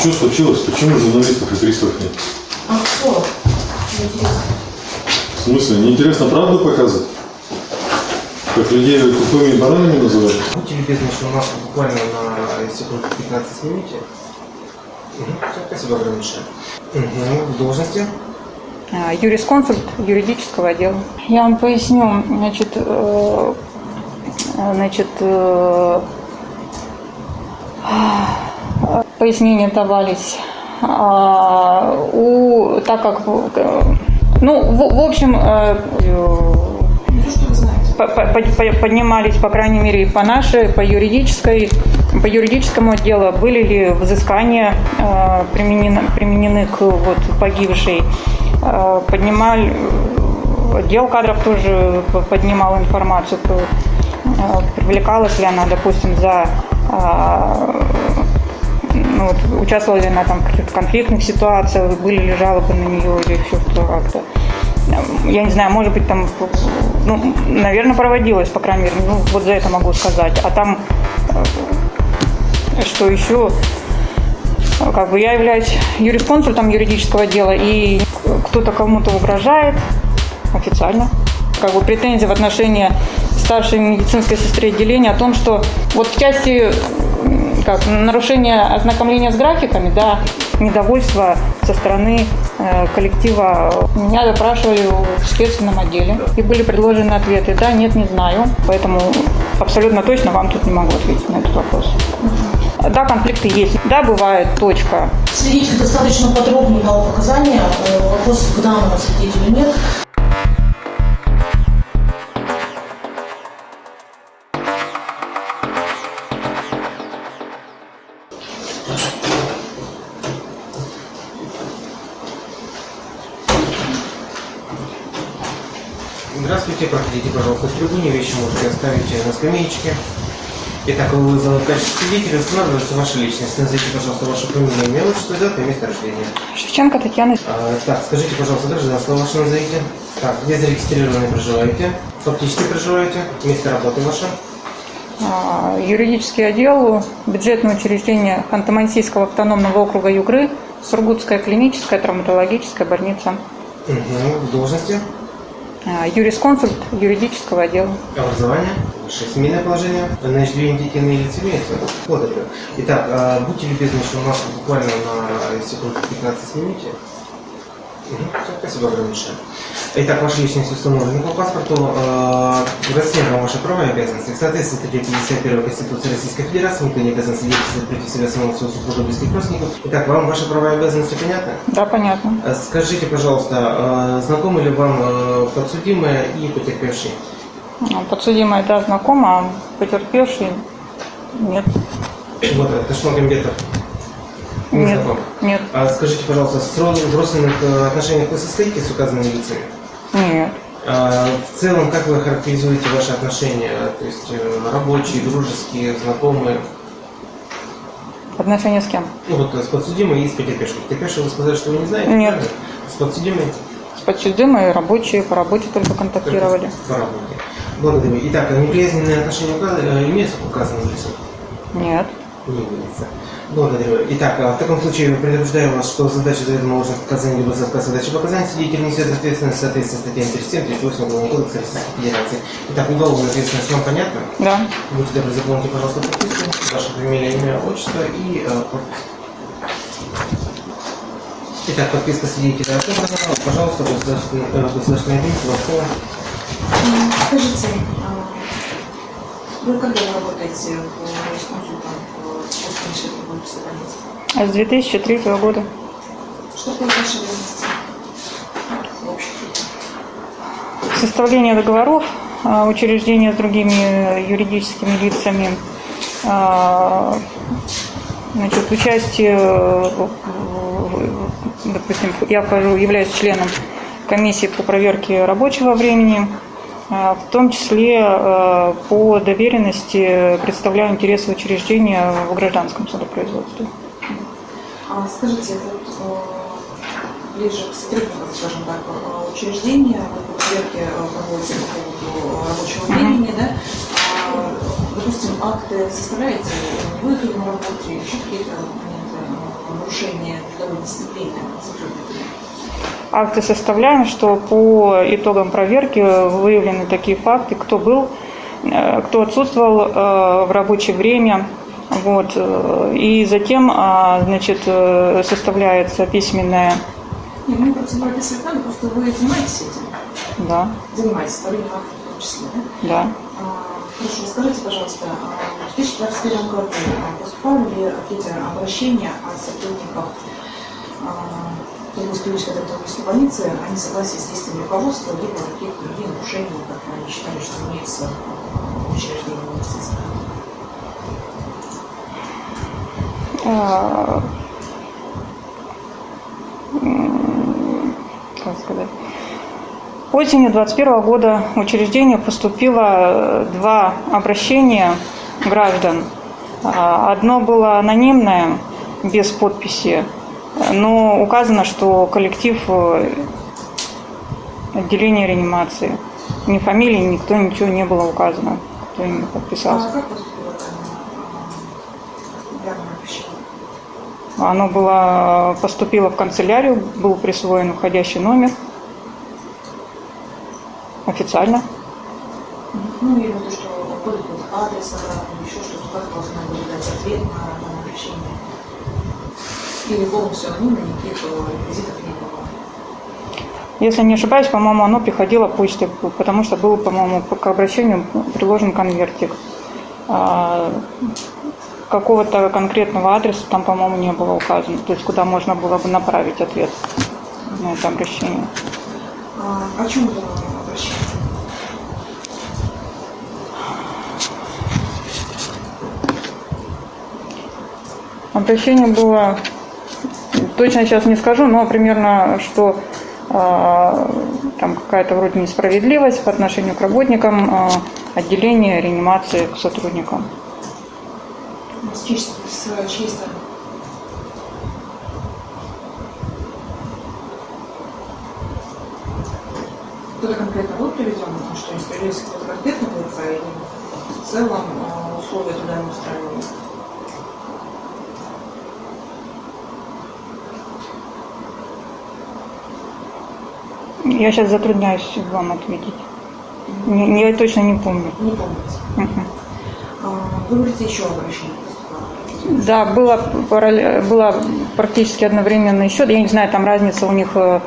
Что случилось? Почему журналистов и приставов нет? А кто? Интересно. В смысле, неинтересно правду показывать? Как людей тупыми и бананами называют? Будьте любезны, еще у нас буквально на секунд 15 снимите. Угу. Спасибо огромное. Угу. В должности? А, юрисконсульт юридического отдела. Я вам поясню, значит, э, значит, э, пояснения давались. А, У, так как, ну, в, в общем, э, поднимались, по крайней мере, по нашей, по юридической, по юридическому отделу, были ли взыскания э, применены, применены к вот, погибшей. Э, поднимали, отдел кадров тоже поднимал информацию, э, привлекалась ли она, допустим, за э, ну, вот, участвовала ли она там в каких-то конфликтных ситуациях, были ли жалобы на нее или еще что как-то. Я не знаю, может быть, там, ну, наверное, проводилось, по крайней мере, ну, вот за это могу сказать. А там, э, что еще, как бы я являюсь юрисконсультом юридического дела, и кто-то кому-то угрожает официально. Как бы претензии в отношении старшей медицинской сестры отделения о том, что вот в части как, нарушения ознакомления с графиками, да, недовольство со стороны э, коллектива. Меня допрашивали в следственном отделе, и были предложены ответы. Да, нет, не знаю. Поэтому абсолютно точно вам тут не могу ответить на этот вопрос. Да, конфликты есть. Да, бывает, точка. Свидетель достаточно подробно дал показания. Э, Вопросов к данному свидетелю нет. Трибуне, вещи можете оставить на скамеечке. Итак, вы вызваны в качестве свидетеля, устанавливается ваша личность. Назовите, пожалуйста, вашу фамилию, имя, отчество, дата и место рождения. Шевченко Татьяна. А, так, скажите, пожалуйста, гражданство ваше назовите. Так, где зарегистрированы проживаете? Фактически проживаете? Место работы ваше? А, Юридический отдел, бюджетное учреждение Ханты-Мансийского автономного округа Югры, Сургутская клиническая травматологическая больница. Угу. В должности? А, Юрисконсульт юридического отдела. Образование? Ваше семейное положение? На иждивение детей лиц имеется? Благодарю. Итак, а, будьте любезны, еще у нас буквально на секунд 15 снимите. Спасибо огромное. Итак, ваша личность установлена по паспорту. Э, Расследуем ваши права и обязанности. В соответствии с статьей 51 Конституции Российской Федерации никто не обязан свидетельствовать против себя самого своего супруга близких родственников. Итак, вам ваши права и обязанности понятны? Да, понятно. Э, Скажите, пожалуйста, э, знакомы ли вам э, подсудимые и потерпевший? А, Подсудимая, да, знакома, а потерпевший нет. Вот, это Ташмагамбетов. Не Нет, знакомы. нет, А скажите, пожалуйста, в родственных э, отношениях вы состоите с указанными лицами? нет. А в целом, как вы характеризуете ваши отношения? То есть э, рабочие, дружеские, знакомые? Отношения с кем? Ну вот э, с подсудимой и с потерпевшей. Потерпевшей вы сказали, что вы не знаете? Нет. правильно? С подсудимой? С подсудимой рабочие по работе только контактировали. По работе. Благодарю. Итак, а неприязненные отношения указаны, имеются к указанным лицам? Нет. Не имеется. Благодарю. Итак, а в таком случае предупреждаю вас, что задача заведомо ложных показаний либо за отказ задачи показаний свидетель несет ответственность в соответствии с статьями 37, 38 Уголовного кодекса Российской Федерации. Итак, уголовная ответственность вам понятна? Да. Будьте добры, заполните, пожалуйста, подписку, ваше фамилия, имя, отчество и э, подпись. Итак, подписка свидетеля отобрана. Пожалуйста, государственный, э, государственный агент, вам слово. Скажите, а, вы когда работаете в юрисконсультом больницы? С 2003 года. Что? В общем. Составление договоров, а, учреждения с другими юридическими лицами, а, значит, участие, э, допустим, я вхожу, являюсь членом комиссии по проверке рабочего времени, а, в том числе э, по доверенности представляю интересы учреждения в гражданском судопроизводстве. А скажите, вот э, ближе к сотрудникам, скажем так, учреждения, вот проверке э, проводится по поводу рабочего времени, да? А, допустим, акты составляете не вы на работе, еще какие-то нарушения трудовой дисциплины? Акты составляем, что по итогам проверки выявлены такие факты, кто был, э, кто отсутствовал э, в рабочее время, вот, э, и затем, а, значит, составляется письменная, Не, мы процедуру описывать надо, просто вы занимаетесь этим. да, Занимаетесь составлением актов в том числе, да? да. А, Хорошо, скажите, пожалуйста, а в 2021 году поступали ли какие-то обращения от сотрудников а, Кировской клинической больницы о несогласии с действиями руководства, либо какие-то другие нарушения, как они считали, что имеется в учреждении медицинского? А, как сказать, осенью 2021 года в учреждение поступило э, два обращения граждан. А, Одно было анонимное, без подписи, но указано, что коллектив э, отделения реанимации. Ни фамилии, никто, ничего не было указано, кто именно подписался. А как? Оно было, поступило в канцелярию, был присвоен входящий номер официально. Ну, или то, что адрес, еще что-то, как должны были дать ответ на? Или полностью анонимно, никаких реквизитов не было? Если не ошибаюсь, по-моему, оно приходило почтой, потому что был, по-моему, к обращению приложен конвертик. А, Какого-то конкретного адреса там, по-моему, не было указано, то есть куда можно было бы направить ответ на это обращение. А, о чем было обращение? Обращение было, точно сейчас не скажу, но примерно, что а, там какая-то вроде несправедливость по отношению к работникам а, отделения реанимации к сотрудникам. С чьей? Кто-то конкретно был приведен, потому что несправедливость какого-то конкретного лица или в целом э, условия туда не устраивали? Я сейчас затрудняюсь вам ответить. Не, я точно не помню. Не помните. А, Вы говорите, еще обращение. Да, было, было практически одновременно еще, я не знаю, там разница у них, э,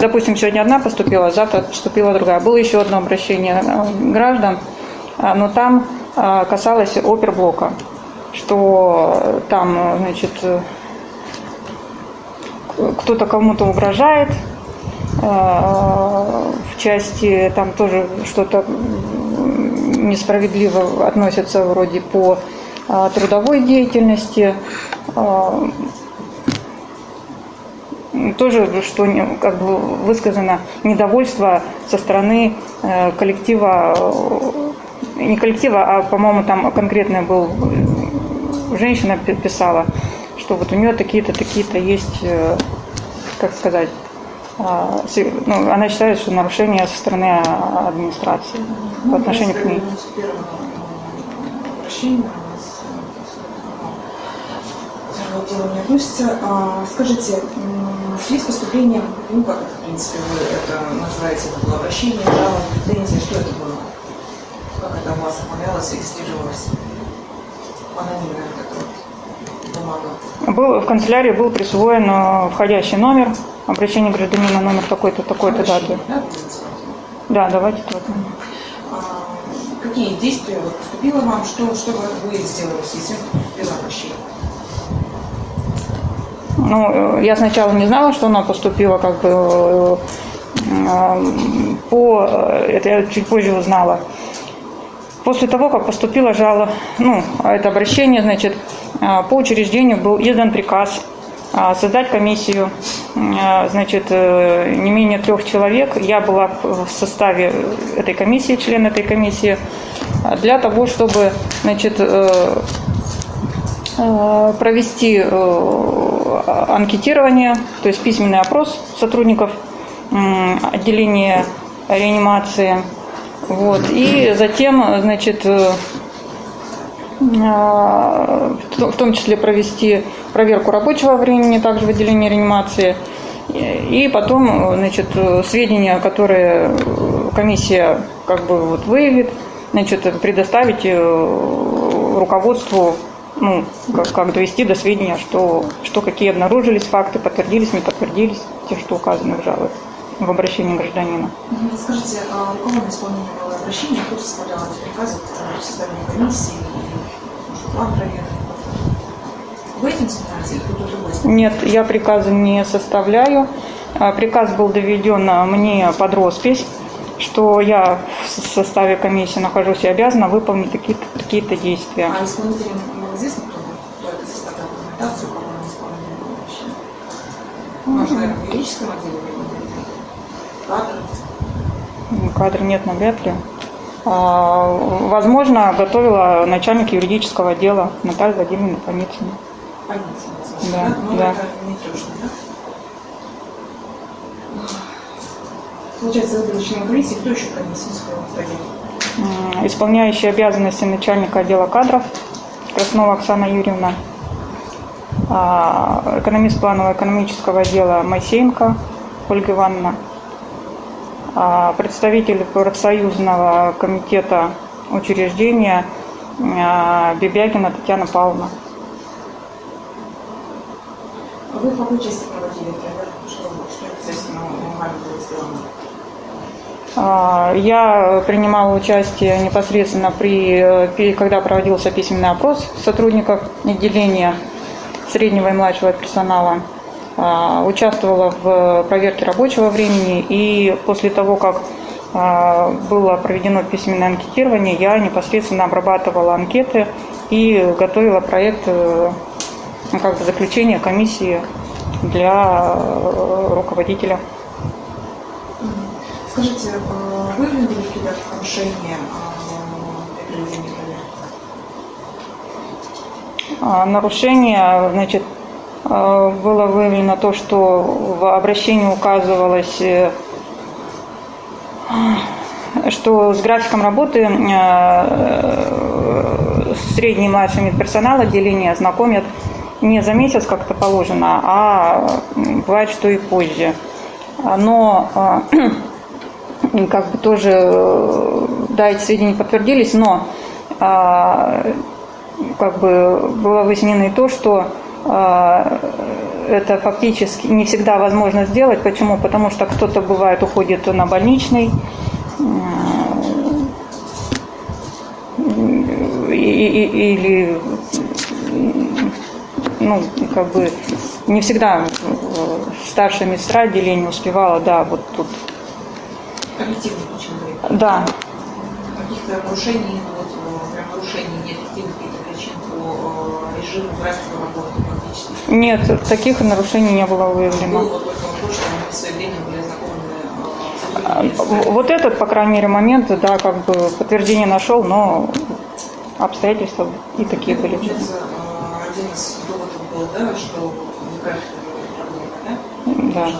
допустим, сегодня одна поступила, завтра поступила другая. Было еще одно обращение э, граждан, а, но там а, касалось оперблока, что там, э, значит, кто-то кому-то угрожает, в части там тоже что-то несправедливо относятся вроде по а, трудовой деятельности. А, Тоже, что как бы высказано недовольство со стороны э, коллектива, э, не коллектива, а, по-моему, там конкретно был, женщина пи- писала, что вот у нее такие-то, такие-то есть, э, как сказать, а, ну, она считает, что нарушения со стороны а, администрации по отношению к ней. Нас э, делу не относится. А, Скажите, с поступлением, ну как это, в принципе, вы это называете, это было обращение, жалоба, претензия, что это было? Как это у вас оформлялось, регистрировалось? Анонимная вот эта вот бумага. Был, в канцелярии был присвоен э, входящий номер, обращение гражданина номер такой-то, такой-то даты. Да? Да, давайте вот. А, Какие действия вот поступило вам, что, что вы сделали в связи с тем, что поступило обращение? Ну, э, я сначала не знала, что она поступила, как бы э, э, по это я чуть позже узнала. После того, как поступила жалоба, ну, это обращение, значит, по учреждению был издан приказ э, создать комиссию, значит, э, не менее трех человек. Я была в составе этой комиссии, член этой комиссии, э, для того, чтобы, значит, э, э, провести э, анкетирование, то есть письменный опрос сотрудников отделения реанимации. Вот. И затем, значит, э, э, в том числе провести проверку рабочего времени также в отделении реанимации. И потом, значит, сведения, которые комиссия как бы вот выявит, значит, предоставить э, руководству, ну, как, как довести до сведения, что, что какие обнаружились факты, подтвердились, не подтвердились, те, что указаны в жалобе, в обращении гражданина. Скажите, а у кого на исполнение было обращение, кто составлял эти приказы по составлению комиссии план проверки? Нет, я приказы не составляю. А, Приказ был доведен а, мне под роспись, что я в составе комиссии нахожусь и обязана выполнить какие-то какие действия. А исполнителям было известно, кто, кто это составлял документацию, кого исполнение было обращение? Может, наверное, в юридическом отделе или кадры? Кадр нет, навряд ли. А, Возможно, готовила начальник юридического отдела Наталья Владимировна Паницына. Больница, Да, да? Ну, да. это не трёшно, да? Получается, за членом комиссии, кто еще входил? М, Исполняющая обязанности начальника отдела кадров Краснова Оксана Юрьевна, а, экономист планового экономического отдела Моисеенко Ольга Ивановна, а, представитель профсоюзного комитета учреждения а, Бебякина Татьяна Павловна. Вы в какой части проводили? Что? А, Я принимала участие непосредственно при, э, когда проводился письменный опрос сотрудников отделения среднего и младшего персонала. А, Участвовала в проверке рабочего времени и после того, как а, было проведено письменное анкетирование, я непосредственно обрабатывала анкеты и готовила проект э, ну, как бы заключения комиссии для э, руководителя. Скажите, э, выявлены ли какие-то нарушения э, при проведении проверки? А, Нарушение, значит, было выявлено то, что в обращении указывалось, что с графиком работы средний и младший медперсонал отделения знакомят не за месяц, как это положено, а бывает, что и позже. А, Но э, как бы тоже, э, да, эти сведения подтвердились, но а, как бы было выяснено и то, что а, это фактически не всегда возможно сделать. Почему? Потому что кто-то бывает уходит на больничный, или ну, как бы не всегда э, старшая медсестра отделения успевала, да, вот тут. Объективно очень говорит. Да, Каких-то нарушений, вот, э, прям нарушений необъективных каких-то причин по э, режиму, графику работы фактически. нет, таких нарушений не было выявлено. Было вот только вопрос, что они в свое время были А. Вот этот, по крайней мере, момент, да, как бы подтверждение нашел, но обстоятельства и такие были. Один из доводов был, да, что графике проблема, да? Да.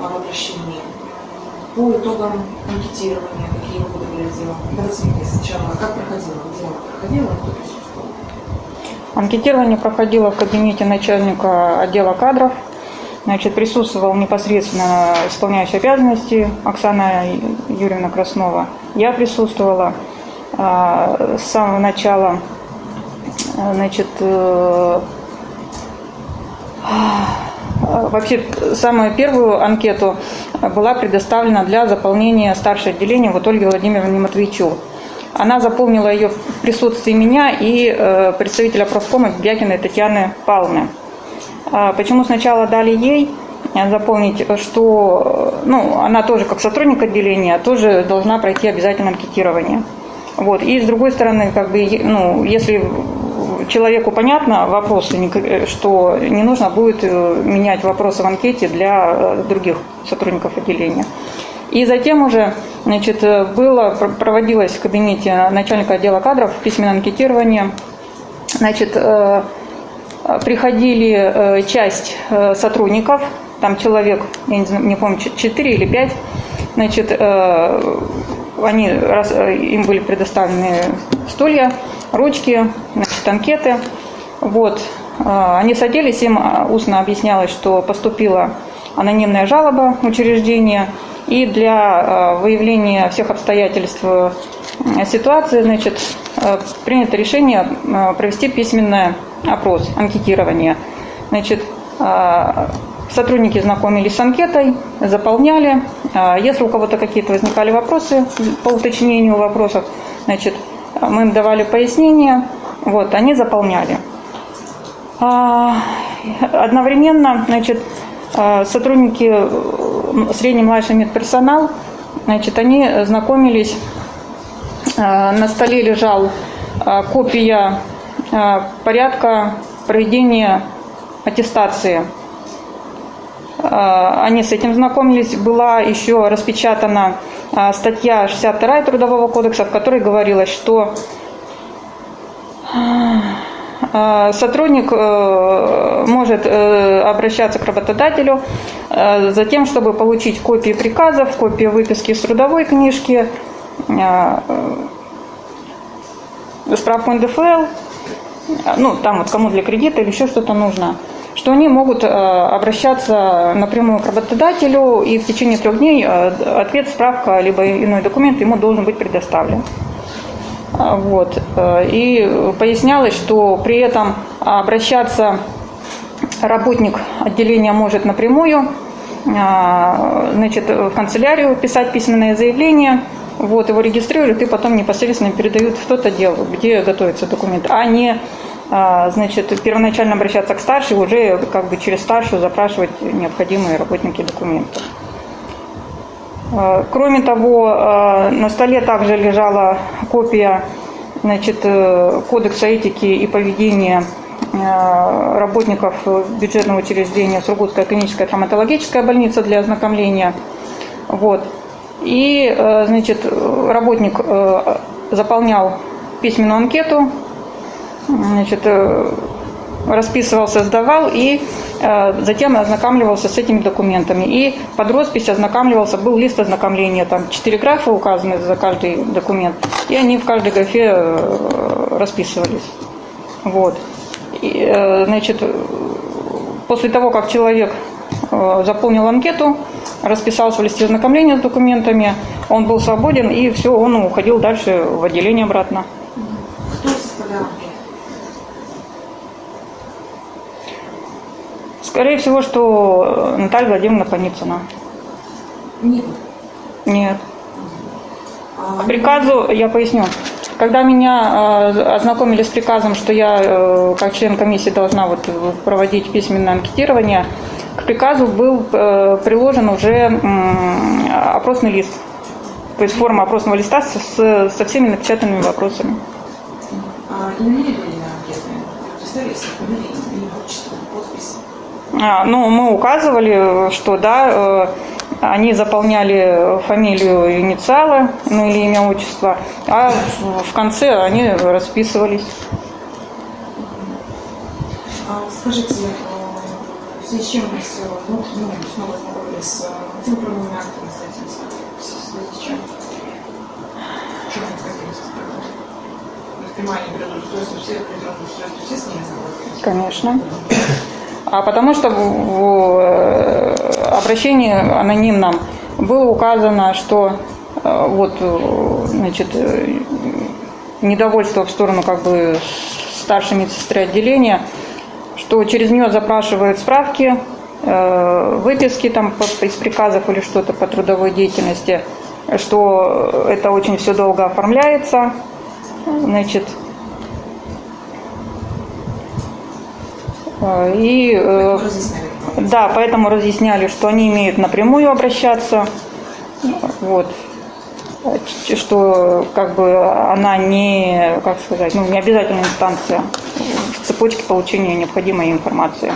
А в обращении. По итогам анкетирования, какие выводы были сделаны? Давайте мне сначала, как проходило, где оно проходило, кто присутствовал? Анкетирование проходило в кабинете начальника отдела кадров. Значит, присутствовал непосредственно исполняющий обязанности Оксана Юрьевна Краснова. Я присутствовала а, с самого начала. А, Значит, э, а, Вообще, самую первую анкету была предоставлена для заполнения старшего отделения вот Ольге Владимировне Матвейчук. Она заполнила ее в присутствии меня и э, представителя профкома Бякиной Татьяны Павловны. А Почему сначала дали ей заполнить, что ну, она тоже как сотрудник отделения тоже должна пройти обязательно анкетирование. Вот. И с другой стороны, как бы, ну, если человеку понятно вопросы, ник- что не нужно будет э, менять вопросы в анкете для э, других сотрудников отделения. И затем уже значит, э, было, пр- проводилось в кабинете начальника отдела кадров письменное анкетирование. Значит, э, приходили э, часть э, сотрудников, там человек, я не, знаю, не помню, 4 или 5, значит, э, они, э, им были предоставлены стулья, ручки, значит, анкеты. Вот. э, они садились, им э, устно объяснялось, что поступила анонимная жалоба учреждения, и для выявления всех обстоятельств ситуации, значит, принято решение провести письменный опрос, анкетирование. Значит, сотрудники знакомились с анкетой, заполняли. Если у кого-то какие-то возникали вопросы по уточнению вопросов, значит, мы им давали пояснения, вот, они заполняли. Одновременно, значит, сотрудники, средний младший медперсонал, значит, они знакомились, на столе лежал копия порядка проведения аттестации. Они с этим знакомились. Была еще распечатана статья 62 Трудового кодекса, в которой говорилось, что сотрудник э, может э, обращаться к работодателю э, за тем, чтобы получить копии приказов, копии выписки из трудовой книжки, справку НДФЛ, ну, там вот кому для кредита или еще что-то нужно, что они могут обращаться напрямую к работодателю, и в течение трех дней ответ, справка, либо иной документ ему должен быть предоставлен. А, вот. Э, и пояснялось, что при этом обращаться работник отделения может напрямую, а, значит, в канцелярию писать письменное заявление, вот, его регистрируют и потом непосредственно передают в тот отдел, где готовится документ, а не значит, первоначально обращаться к старшей, уже как бы через старшую запрашивать необходимые работники документы. Э, кроме того, э, на столе также лежала копия значит, э, Кодекса этики и поведения работников бюджетного учреждения Сургутская клиническая травматологическая больница для ознакомления. Вот. И, значит, работник заполнял письменную анкету, значит, расписывался, сдавал и э, затем ознакомливался с этими документами. И под роспись ознакомливался, был лист ознакомления, там четыре графа указаны за каждый документ, и они в каждой графе э, расписывались. Вот. И, э, значит, после того, как человек э, заполнил анкету, расписался в листе ознакомления с документами, он был свободен, и все, он уходил дальше в отделение обратно. Кто составлял Скорее всего, что Наталья Владимировна Паницына. Нет. Нет. А, К приказу, я поясню, когда меня э, ознакомили с приказом, что я э, как член комиссии должна вот проводить письменное анкетирование, к приказу был э, приложен уже э, опросный лист. То есть форма опросного листа с, со всеми напечатанными вопросами. А имена были на анкете? Представились, фамилии, имя, отчество, подпись? А, ну, мы указывали, что да, э, они заполняли фамилию, инициалы, ну или имя, отчество, а в конце они расписывались. А, скажите, э, в связи с чем мы с, ну, ну, снова ознакомились с э, тем правовыми актами, с этим, в связи с чем? Что мы хотели сказать? Понимание природоустройства, все природоустройства, все с ними? Конечно. А потому что в э, обращении анонимном было указано, что э, вот, э, значит, недовольство в сторону как бы старшей медсестры отделения, что через нее запрашивают справки, выписки там из приказов или что-то по трудовой деятельности, что это очень все долго оформляется, значит, и э, да, поэтому разъясняли, что они имеют напрямую обращаться, вот, что как бы она не, как сказать, ну не обязательная инстанция в цепочке получения необходимой информации.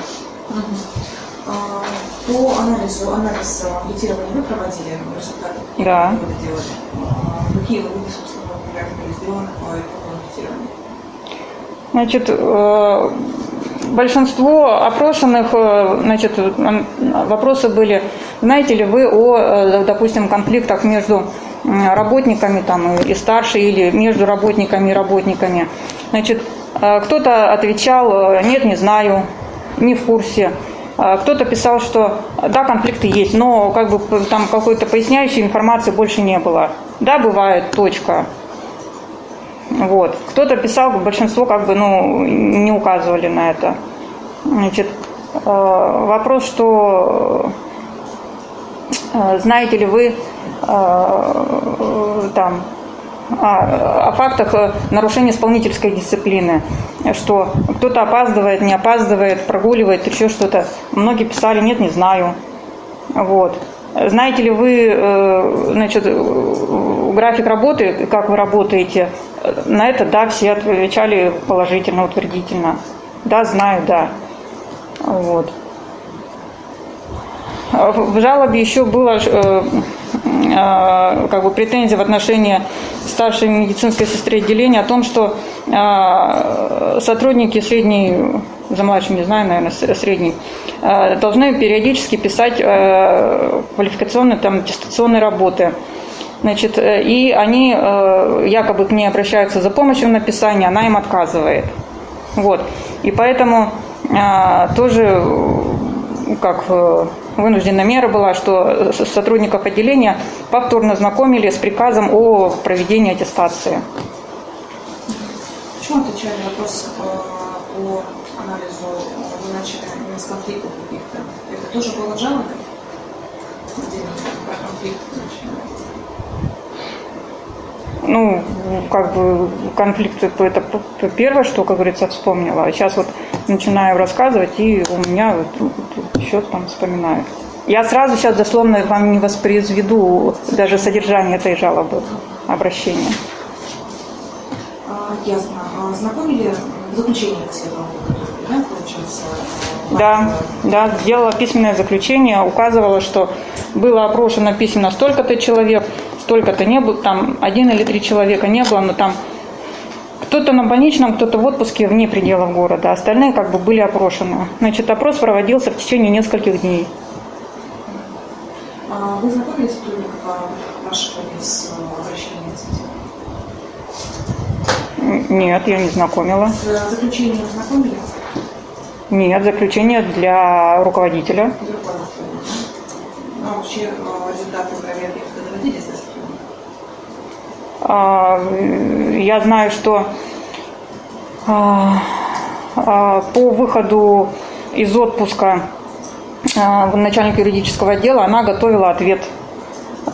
А, по анализу, анализ анкетирования вы проводили результаты? Да. Вы это делали? А, Какие выводы, собственно, были сделаны по итогу анкетирования? Значит, э, большинство опрошенных, э, значит, вопросы были, знаете ли вы о, э, допустим, конфликтах между работниками там и старше или между работниками и работниками. Значит, Э, Кто-то отвечал, нет, не знаю, не в курсе. Кто-то писал, что да, конфликты есть, но как бы там какой-то поясняющей информации больше не было. Да, бывает, точка. Вот. Кто-то писал, большинство как бы, ну, не указывали на это. Значит, э, вопрос, что э, знаете ли вы э, там о, фактах нарушения исполнительской дисциплины, что кто-то опаздывает, не опаздывает, прогуливает, еще что-то. Многие писали, нет, не знаю. Вот. Знаете ли вы, значит, график работы, как вы работаете? На это, да, все отвечали положительно, утвердительно. Да, знаю, да. Вот. В жалобе еще было э, э, как бы претензия в отношении старшей медицинской сестры отделения о том, что э, сотрудники средней, за младшим не знаю, наверное, средней, должны периодически писать квалификационные, там, аттестационные работы. Значит, э, и они э, якобы к ней обращаются за помощью в написании, она им отказывает. Вот. И поэтому а, тоже э, как э, вынужденная мера была, что сотрудников отделения повторно знакомили с приказом о проведении аттестации. Почему отвечали на вопрос э, по анализу э, вы начали конфликтов каких-то? Это тоже было в жалобе? Отдельно про конфликт начали. Ну, как бы конфликт это первое, что, как говорится, вспомнила. А сейчас вот начинаю рассказывать, и у меня вот, вот еще там вспоминаю. Я сразу сейчас дословно вам не воспроизведу даже содержание этой жалобы, обращения. А, Ясно. А Знакомили заключение к себе, да, получается? Да, да, сделала письменное заключение, указывала, что было опрошено письменно столько-то человек, столько-то не было, там один или три человека не было, но там кто-то на больничном, кто-то в отпуске вне пределов города, остальные как бы были опрошены. Значит, опрос проводился в течение нескольких дней. А Вы знакомились сотрудников а, вашего с обращением Нет, я не знакомила. С э, заключением знакомили? Нет, заключение для руководителя. Условие. Ну, а вообще э, результаты проверки доводились до такого? А, Я знаю, что а, а, по выходу из отпуска а, начальник юридического отдела она готовила ответ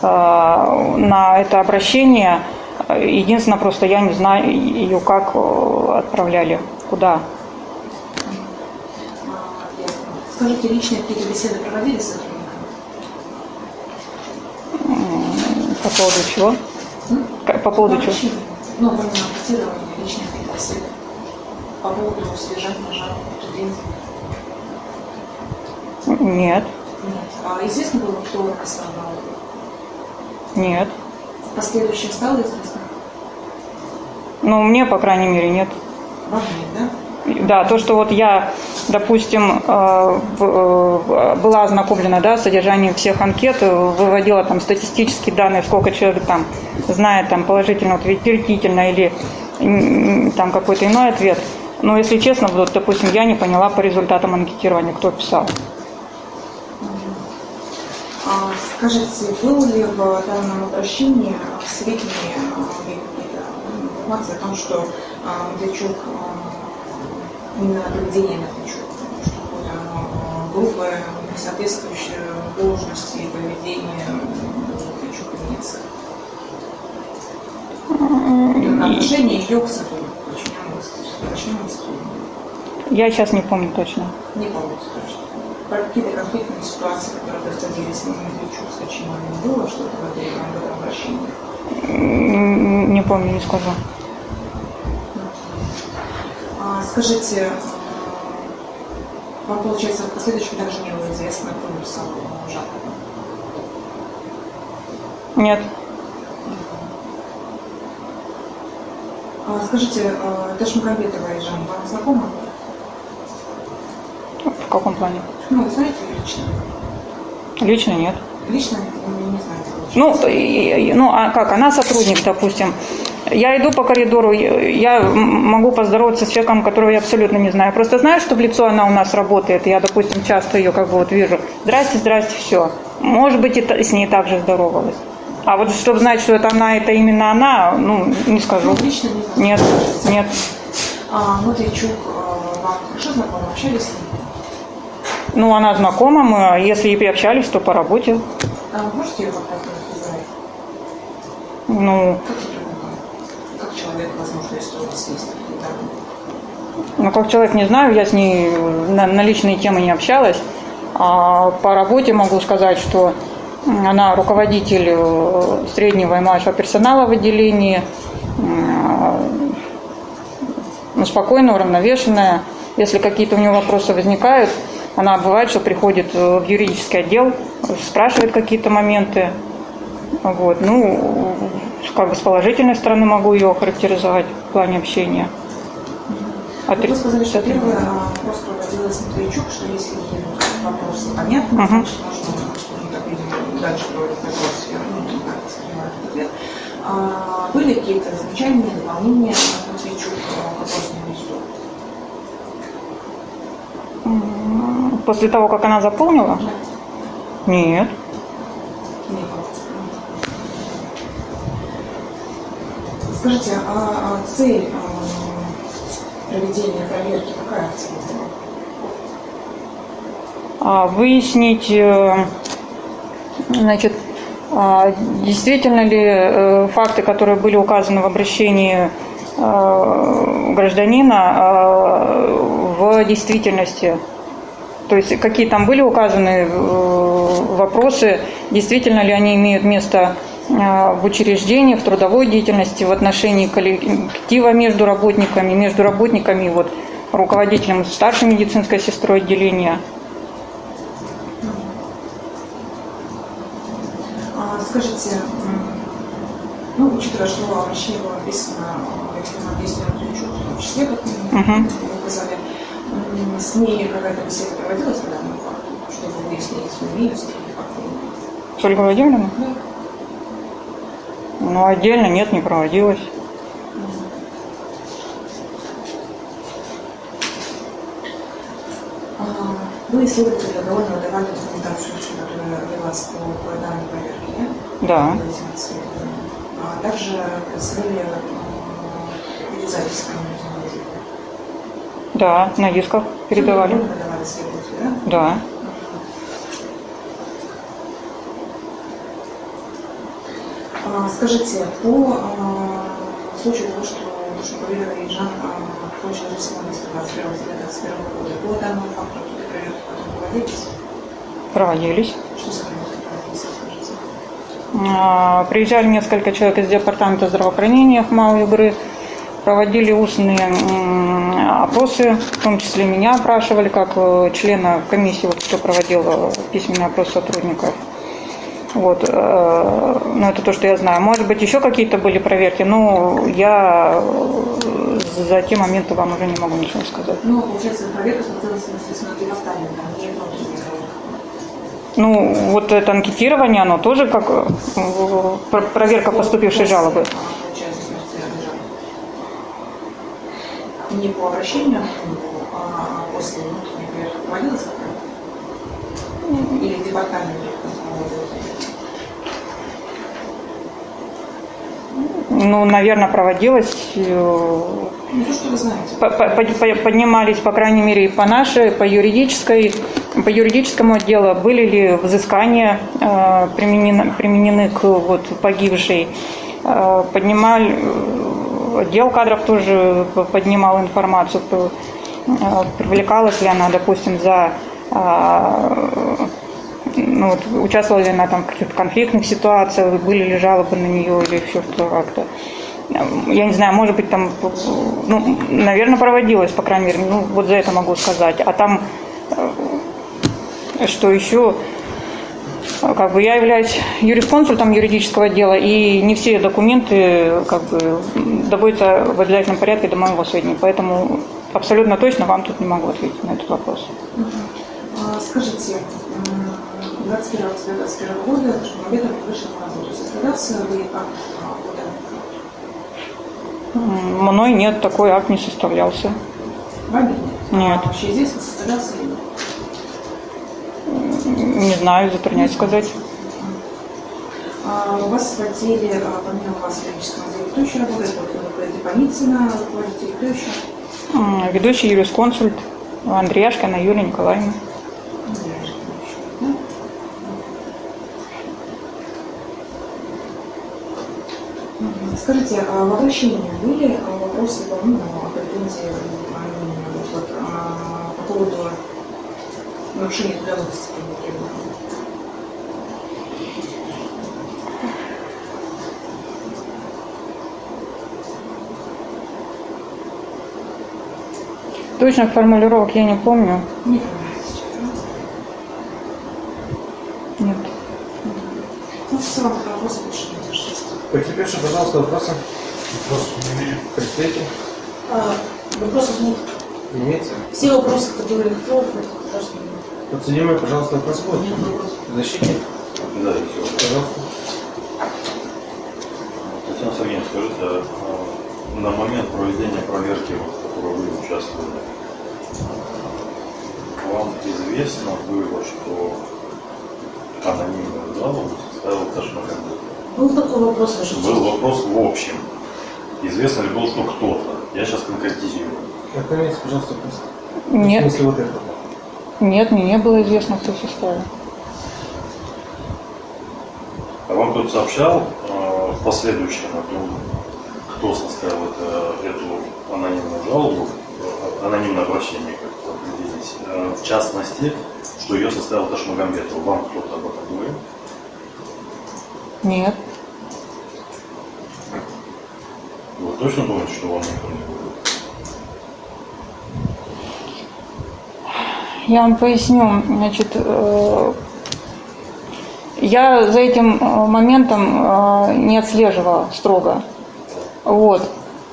а, на это обращение. Единственное, просто я не знаю ее как э, отправляли, куда. А. Скажите, личные какие-то беседы проводили с сотрудниками? По поводу чего? По поводу чего? Ну, помимо анкетирования, личные какие-то беседы. По поводу содержания претензий. Нет, Нет. А известно было, кто жалобу? нет. В последующем стало известно? Ну, мне, по крайней мере, нет. Вам нет, да? Да, то, что вот я, допустим, э, в- э, была ознакомлена да, содержанием всех анкет, э, выводила там статистические данные, сколько человек там знает там положительно, утвердительно или там какой-то иной ответ. Но если честно, вот, допустим, я не поняла по результатам анкетирования, кто писал. А, скажите, был ли в данном обращении какие-то м, информация о том, что Медведчук, именно поведение Медведчук, что какое-то оно а, грубое, соответствующее должности и поведению Медведчук имеется? Отношение ее к сотруднику, подчиненному подчиненному сотруднику. Я сейчас не помню точно. Не помните точно. Про какие-то конфликтные ситуации, которые происходили с Медведчук, с Кочиновым, было что-то в этом обращении? Не помню, не скажу. Скажите, вам, получается, в последующем также не было известно, кто написал а, жалобу? Нет. А, скажите, а, Ташмагомедова Айжан вам знакома? В каком плане? Ну, вы знаете лично? Лично нет. Лично не, не знаете? лучше. Ну, и- и- ну, а как, она сотрудник, допустим, Я иду по коридору, я могу поздороваться с человеком, которого я абсолютно не знаю. Просто знаю, что в лицо она у нас работает. Я, допустим, часто ее как бы вот вижу. Здрасте, здрасте, все. Может быть, и с ней также здоровалась. А вот чтобы знать, что это она, это именно она, ну, не скажу. Ну, лично не. Нет, нет. А, Матвейчук э, вам хорошо знаком, общались с ним? Ну, она знакома, мы, а если и общались, то по работе. А можете ее как-то? Ну, Как тебе знакомы? Как человек, возможно, если у вас есть какие-то... ну, как человек не знаю, я с ней на, на личные темы не общалась. А по работе могу сказать, что она руководитель э, среднего и младшего персонала в отделении. Ну, спокойная, уравновешенная. Если какие-то у нее вопросы возникают, она бывает, что приходит э, в юридический отдел, спрашивает какие-то моменты. Вот. Ну, как бы с положительной стороны могу ее охарактеризовать в плане общения. А Вы сказали, что а, вопрос проводилась Матвейчук, что если ей вопрос понятны, Мгм. значит, можно, дальше проводить вопрос, я ну, так воспринимаю ответ. А, были какие-то замечания, дополнения Матвейчук к вопросному листу? После того, как она заполнила? Нет. Скажите, а а цель а, проведения проверки какая была? Выяснить, э, значит, а, действительно ли э, факты, которые были указаны в обращении э, гражданина, в действительности. То есть какие там были указаны вопросы, действительно ли они имеют место в учреждении, в трудовой деятельности, в отношении коллектива между работниками, между работниками, вот, руководителем старшей медицинской сестрой отделения. А, Скажите, ну, учитывая, что обращение было написано э, действия Матвейчук, в том числе, как вы Мгм. вы указали, с ней какая-то беседа проводилась по данному факту, чтобы выяснить, имеются такие факты? С Ольгой Владимировной? Да. Ну, отдельно нет, не проводилось. А, Вы исследователи довольно давали документацию, которая велась по, по данной проверке, да? Да. А также представили э, телевизора. Да, на дисках передавали. Вы да? Да. А, Скажите, по а, случаю того, что Душнабалина и Жан получили самоубийство 21 февраля 2021 года, по данному факту какие-то проверки потом проводились? Проводились. Что за проверки? А, Приезжали несколько человек из департамента здравоохранения Хмау Югры, проводили устные опросы, в том числе меня опрашивали, как э, члена комиссии, вот, кто проводил э, письменный опрос сотрудников. Вот, э, ну это то, что я знаю. Может быть, еще какие-то были проверки, но я э, за те моменты вам уже не могу ничего сказать. Ну, получается, проверка смотрелась не внутренней проверкой. Ну, вот это анкетирование, оно тоже как э, про- проверка поступившей жалобы. Не по обращению, а после внутренней проверки проводилась? Или департамент проводил? Ну, наверное, проводилось. э, Ну, то, что вы знаете. по- по- по- Поднимались, по крайней мере, и по нашей, по юридической, по юридическому отделу, были ли взыскания э, применены, применены к вот, погибшей. Э, Поднимали, э, отдел кадров тоже поднимал информацию, привлекалась ли она, допустим, за ну, вот, участвовала ли она там в каких-то конфликтных ситуациях, были ли жалобы на нее или еще что как-то. Я не знаю, может быть, там, ну, наверное, проводилось, по крайней мере, ну, вот за это могу сказать. А там, э, что еще, как бы я являюсь юрисконсультом юридического отдела, и не все документы, как бы, доводятся в обязательном порядке до моего сведения, поэтому абсолютно точно вам тут не могу ответить на этот вопрос. А, Скажите, м, 21 октября 2021 года Шумабетов вышел на работу. Состоялся ли акт а, Мной нет, такой акт не составлялся. Вами нет? А вообще известно, составлялся ли? Не знаю, затрудняюсь сказать. А у вас в отделе, а, помимо вас в химическом отделе, кто еще работает? Вот, э, руководитель, кто еще? Ведущий юрисконсульт Андреяшкина Юлия Николаевна. Скажите, а в обращении были а, вопросы по ну, претензии а, вот, а, по поводу нарушения требований? Точных формулировок я не помню. Не понимаю Потерпевший, пожалуйста, вопросы? Представитель? А, Вопросов нет. Имеется? Все вопросы, которые кто Подсудимый, пожалуйста, вопрос будет? нет вопросов. Защитник, Да, все. пожалуйста. Татьяна Сергеевна, скажите, а, на момент проведения проверки, в которой вы участвовали, вам известно было, что анонимную жалобу составил Ташмакандыр? Был такой вопрос, Ваша Был вопрос в общем. Известно ли было, что кто-то? Я сейчас конкретизирую. Отклоняйтесь, пожалуйста, вопрос. В Нет, смысле вот это. нет, мне не было известно, кто составил. А вам кто-то сообщал э, в последующем о том, кто составил это, эту анонимную жалобу, э, анонимное обращение, как это определить, э, в частности, что ее составил Ташмагамбетов. Вам кто-то об этом говорил? Нет. Вы точно помните, что вам никто не говорил? Я вам поясню. Значит, э, я за этим э, моментом э, не отслеживала строго. Вот.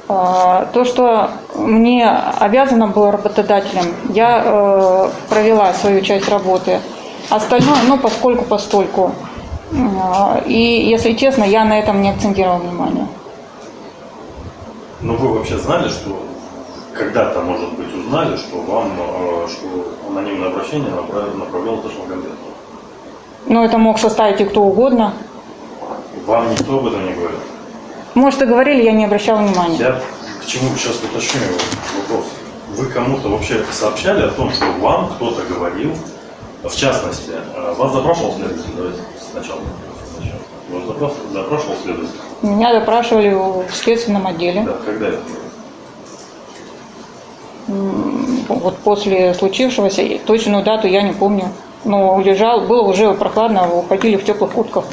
То, что мне обязано было работодателем, я провела свою часть работы. Остальное, ну, поскольку постольку. А, И, если честно, я на этом не акцентировала внимание. Но вы вообще знали, что когда-то, может быть, узнали, что вам, э, что анонимное обращение направил, направлял Ташмагамбетов? Но это мог составить и кто угодно. Вам никто об этом не говорил? Может, и говорили, я не обращала внимания. Я к чему сейчас уточню вопрос. Вы кому-то вообще сообщали о том, что вам кто-то говорил, в частности, э, вас запрашивал следователь? Давайте сначала. Вас запрашивал, запрашивал следователь? Меня допрашивали в следственном отделе. Да, когда это Вот после случившегося, точную дату я не помню. Но лежал, было уже прохладно, уходили в теплых куртках.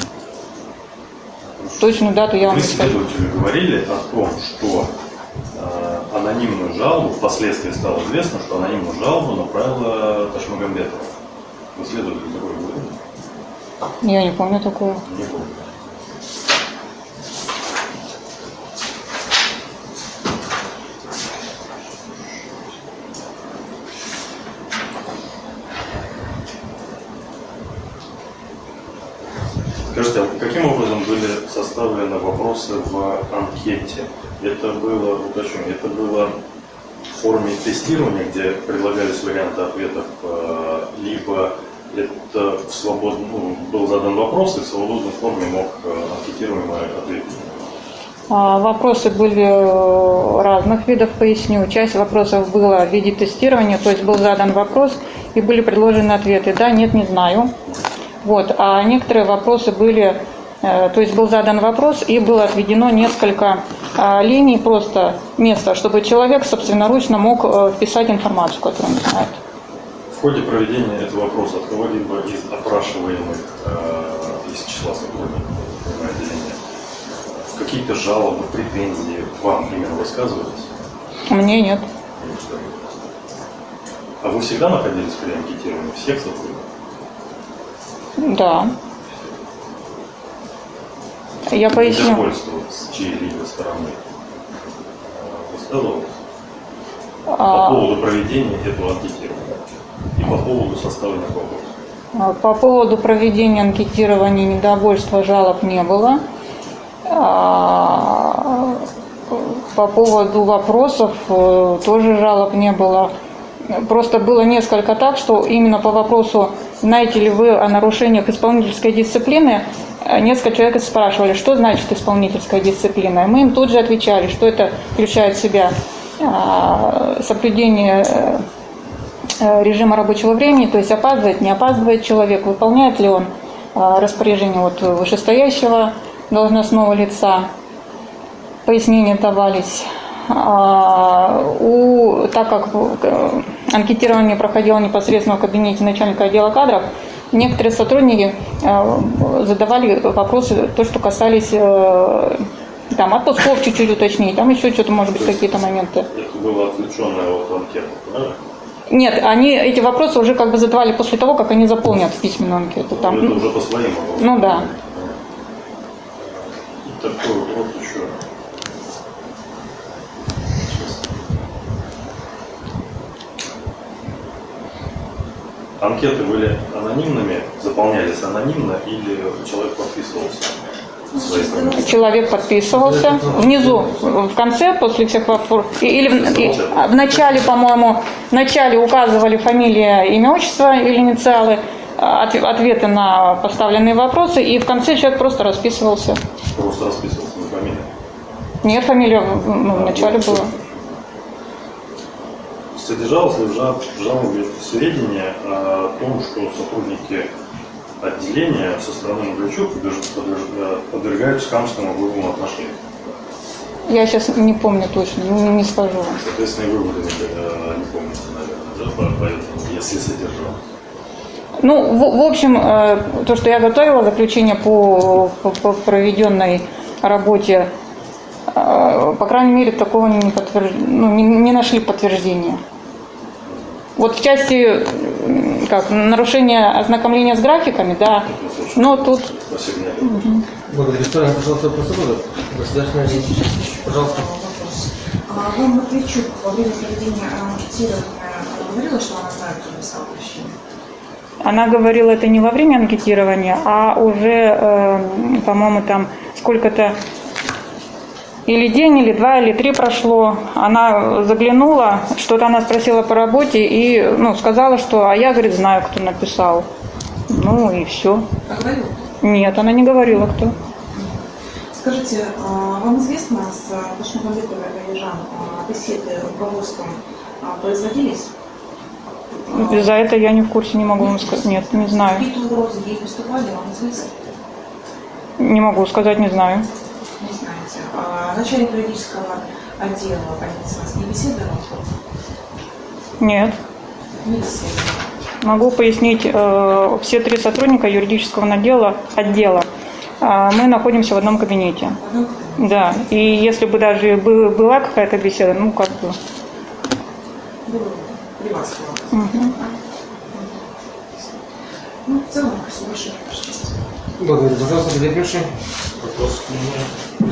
Точную дату я вам Вы не скажу. следователю говорили о том, что э, анонимную жалобу, впоследствии стало известно, что анонимную жалобу направила Ташмагамбетова. Вы следователю такое говорили? Я не помню такого. Не помню. Скажите, а каким образом были составлены вопросы в анкете? Это было, уточню, это было в форме тестирования, где предлагались варианты ответов, э, либо это в свободном, ну, был задан вопрос, и в свободной форме мог э, анкетируемый ответить. А, Вопросы были э, разных видов, поясню. Часть вопросов была в виде тестирования, то есть был задан вопрос и были предложены ответы. Да, нет, не знаю. Вот. А некоторые вопросы были, э, то есть был задан вопрос и было отведено несколько а, линий, просто места, чтобы человек собственноручно мог вписать информацию, которую он знает. В ходе проведения этого вопроса от кого-либо из опрашиваемых э, из числа сотрудников отделения какие-то жалобы, претензии вам именно высказывались? Мне нет. А вы всегда находились при анкетировании всех сотрудников? Да. Я поясню. Недовольство с чьей-либо стороны э, высказывалось? По А, поводу проведения этого анкетирования и по поводу составленных вопросов. А, По поводу проведения анкетирования недовольства жалоб не было. А, По поводу вопросов э, тоже жалоб не было. Просто было несколько так, что именно по вопросу, знаете ли вы о нарушениях исполнительской дисциплины, э, несколько человек спрашивали, что значит исполнительская дисциплина. И мы им тут же отвечали, что это включает в себя а, соблюдение э, режима рабочего времени, то есть опаздывает, не опаздывает человек, выполняет ли он а, распоряжение вот вышестоящего должностного лица. Пояснения давались. А, У, так как э, анкетирование проходило непосредственно в кабинете начальника отдела кадров, некоторые сотрудники э, задавали вопросы, то, что касались э, там, отпусков чуть-чуть уточнить, там еще что-то, может быть, какие-то моменты. Это было отвлеченное от анкеты, правильно? Нет, они эти вопросы уже как бы задавали после того, как они заполнят письменную анкету. Там, Это ну, уже по своим вопросам. ну да. И такой вопрос еще. Анкеты были анонимными, заполнялись анонимно или человек подписывался? Человек подписывался внизу, в конце, после всех вопросов, или в, и- в начале, по-моему, в начале указывали фамилия, имя, отчество или инициалы, а, от- ответы на поставленные вопросы, и в конце человек просто расписывался. Просто расписывался на фамилии. Нет, фамилия ну, в начале была. Содержалось ли в жалобе сведения о том, что сотрудники отделения со стороны подверж- подверж- подвергаются хамскому грубому отношению? Я сейчас не помню точно, не, не скажу. Соответственно, и вы были, э, не помните, наверное, да, по- поэтому, если содержалось. Ну, в, в общем, э, то, что я готовила, заключение по, по- по проведенной работе, э, по крайней мере, такого не, подтверж- ну, не, не нашли подтверждения. Вот в части как, нарушения ознакомления с графиками, да, но тут Спасибо, Надя. Благодарю. Второй, пожалуйста, вопрос будут? Государственная. Пожалуйста. Вопрос. А Вам Матвейчук во время проведения анкетирования э, говорила, что она знает, кто написал обращение? она говорила это не во время анкетирования, а уже, э, по-моему, там сколько-то или день, или два, или три прошло. Она заглянула, что-то она спросила по работе и ну, сказала, что а я, говорит, знаю, кто написал. Ну и все. А говорила? Нет, она не говорила, кто. Скажите, а вам известно с Башмагомедовой Галижан беседы руководством а, производились? За это я не в курсе, не могу вам сказать. Нет, не знаю. Какие-то угрозы ей поступали, вам известно? Не могу сказать, не знаю. Не. А начальник юридического отдела полиции с ней беседовал? Нет. Не беседовал. Могу пояснить, э, все три сотрудника юридического отдела, отдела мы находимся в одном кабинете. В одном кабинете. Да, и если бы даже бы- была какая-то беседа, ну как бы. Было при вас было. мгм. Ну, в целом, все. Благодарю. Пожалуйста, потерпевший. Вопрос?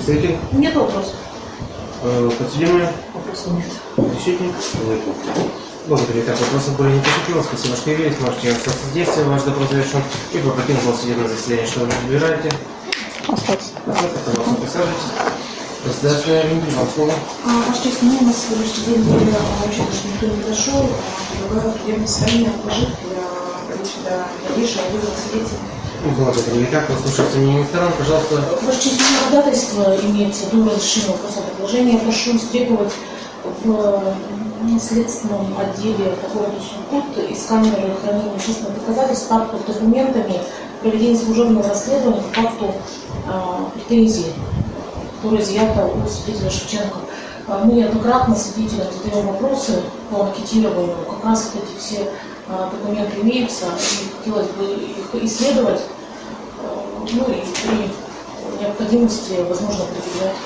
Представитель. Нет вопросов. Э, Подсудимый. Вопросов нет. Защитник. Нет вопросов. Благодарю. Так, вопросов более не поступило. Спасибо, что явились. Можете остаться здесь. Ваш допрос завершен. И по покинул судебное заседание. Что вы выбираете? Остаться. Остаться, пожалуйста, присаживайтесь. Государственная агентство, вам слово. А, Ваша честь, ну, у нас сегодняшний день не учетно, что никто не дошел. Предлагаю судебное заседание отложить для речи до дальнейшего вызова свидетелей. Благодарю. Итак, послушайте мнение сторон. Пожалуйста, у меня ходатайство имеется до разрешения вопроса предложения. Прошу истребовать в м, следственном отделе по городу Сургут из камеры хранения вещественных доказательств папку с документами проведения служебного расследования по факту а, претензий, которые изъято у свидетеля Шевченко. А, Мы неоднократно свидетелям задаем вопросы по анкетированию. Как раз вот эти все а, документы имеются, и хотелось бы их исследовать, ну и при необходимости, возможно, предъявлять.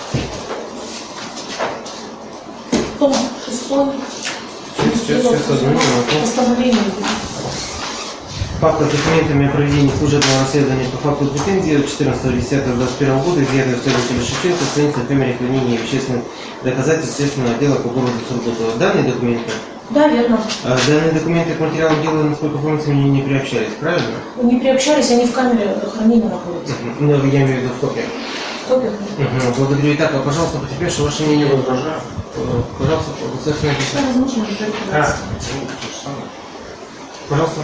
Том 6 сейчас, сейчас, одну минуту. постановление Папка с документами о проведении служебного расследования по факту претензии от 14.10.21 года изъятая у следователя Шевченко хранится в камере хранения вещественных доказательств следственного отдела по городу Сургуту. Данные документы, Да, верно. а, данные документы к материалам дела, насколько помнится, мне не приобщались, правильно? Не приобщались, они в камере хранения находятся. Ну, я имею в виду в. Супер. Мгм, Благодарю. Итак, а, пожалуйста, потерпевший, ваше мнение. Э, Пожалуйста, достаточно написано. возможно, говорить А, Пожалуйста.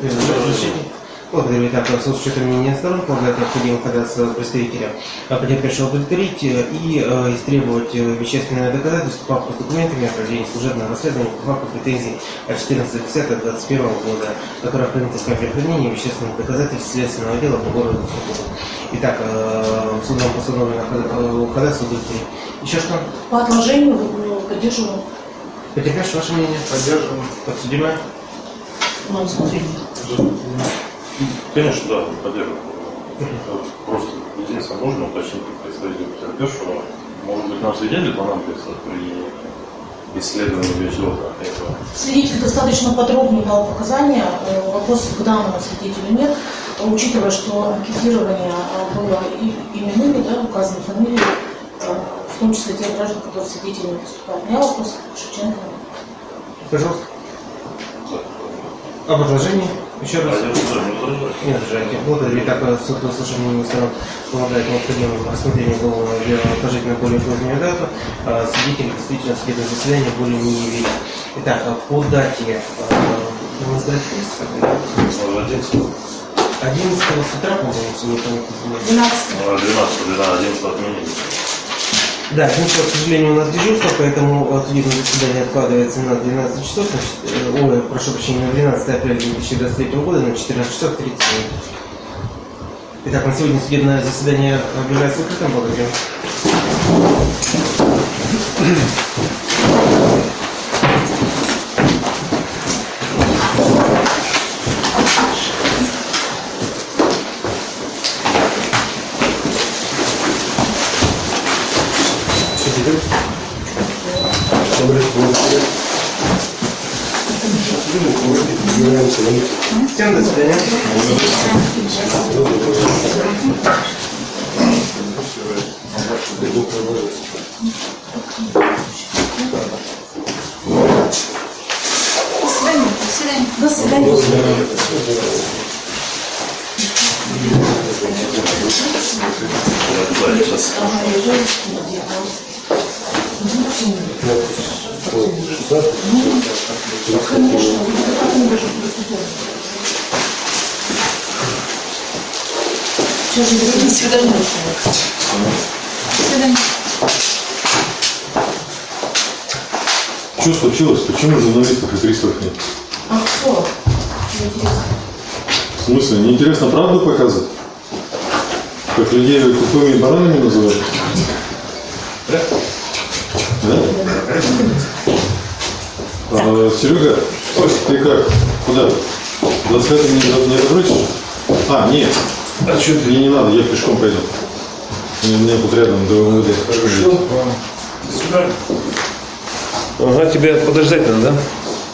Э, разрешите? Благодарю. Итак, в случае с учетом мнения сторон, полагаю, необходимо податься представителя а, потерпевшего удовлетворить э, и э, истребовать э, вещественное доказательство папку с документами о проведении служебного расследования по факту претензий от 14.10.21 года, которое принято с камеры хранения вещественных доказательств следственного дела по городу Сургуту. Итак, э, судом постановлено э, ходатайство удовлетворить. Еще что? По отложению э, поддерживаю Потерпевший, ваше мнение? Поддерживаем. Подсудимая? на усмотрение. Конечно, да, поддерживаю. Просто единственное, можно уточнить у представителя потерпевшего, может быть, нам свидетель понадобится при исследовании вещего этого. Свидетель достаточно подробно дал показания. Э, Вопросов к данному свидетелю нет. Учитывая, что анкетирование э, было и именными, да, указаны фамилии, э, в том числе тех граждан, которые свидетелями выступают. У меня вопрос к Шевченко. Пожалуйста. Об отложении? Еще раз. Поддерживаю, не возражаю. Не возражайте. Благодарю. Итак, суд по слушанию сторон полагает необходимым рассмотрение уголовного дела отложить на более позднюю дату. А, Свидетели действительно судебное заседание более не явились. Итак, а по дате а, назвать месяца? Ну, 11, 11 с утра, по-моему, если не память не изменяет. 12. ну, 12, 12, 11 отменили. Да, 11, к сожалению, у нас дежурство, поэтому э, судебное заседание откладывается на 12 часов, значит, э, ой, прошу прощения, на 12 апреля 2023 года на 14 часов 30 минут. Итак, на сегодня судебное заседание объявляется закрытым. Благодарю. Всем до свидания. До свидания. Да, сейчас. Сейчас же до свидания. Что случилось? Почему журналистов и приставов нет? А кто? В смысле, неинтересно правду показывать? Как людей тупыми баранами называют? Да? А, Серега, ты как? Куда? 25 не, за- не задрочишь? А, нет. А что Мне не надо, я пешком пойду. Мне, мне тут рядом до МВД. Ага, тебе подождать надо, да?